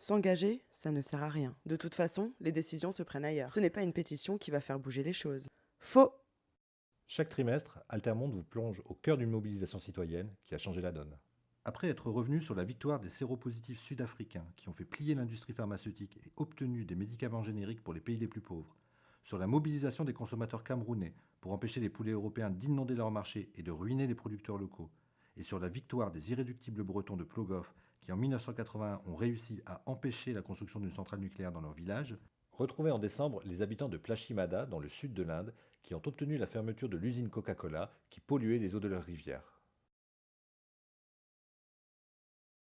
S'engager, ça ne sert à rien. De toute façon, les décisions se prennent ailleurs. Ce n'est pas une pétition qui va faire bouger les choses. Faux Chaque trimestre, Altermonde vous plonge au cœur d'une mobilisation citoyenne qui a changé la donne. Après être revenu sur la victoire des séropositifs sud-africains qui ont fait plier l'industrie pharmaceutique et obtenu des médicaments génériques pour les pays les plus pauvres, sur la mobilisation des consommateurs camerounais pour empêcher les poulets européens d'inonder leur marché et de ruiner les producteurs locaux, et sur la victoire des irréductibles bretons de Plogoff qui en 1981 ont réussi à empêcher la construction d'une centrale nucléaire dans leur village, retrouvez en décembre les habitants de Plashimada dans le sud de l'Inde qui ont obtenu la fermeture de l'usine Coca-Cola qui polluait les eaux de leur rivière.